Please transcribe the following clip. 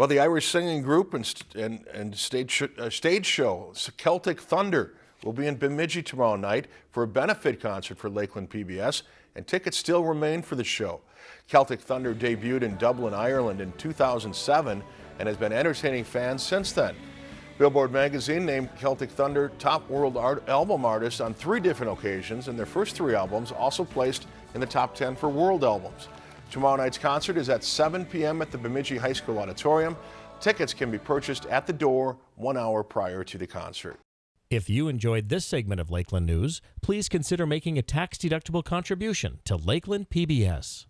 Well, the Irish singing group and, and, and stage, sh- uh, stage show, Celtic Thunder, will be in Bemidji tomorrow night for a benefit concert for Lakeland PBS, and tickets still remain for the show. Celtic Thunder debuted in Dublin, Ireland in 2007 and has been entertaining fans since then. Billboard magazine named Celtic Thunder top world art album artist on three different occasions, and their first three albums also placed in the top 10 for world albums. Tomorrow night's concert is at 7 p.m. at the Bemidji High School Auditorium. Tickets can be purchased at the door one hour prior to the concert. If you enjoyed this segment of Lakeland News, please consider making a tax-deductible contribution to Lakeland PBS.